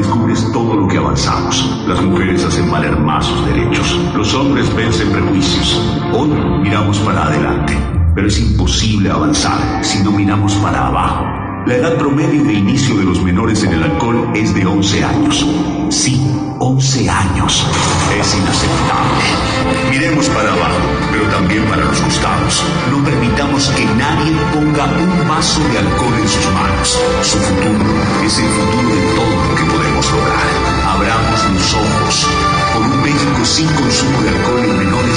descubres todo lo que avanzamos. Las mujeres hacen valer más sus derechos. Los hombres vencen prejuicios. Hoy miramos para adelante, pero es imposible avanzar si no miramos para abajo. La edad promedio de inicio de los menores en el alcohol es de 11 años. Sí, 11 años. Es inaceptable. Miremos para abajo, pero también para los costados. No permitamos que nadie ponga un vaso de alcohol sin consumo de alcohol en menores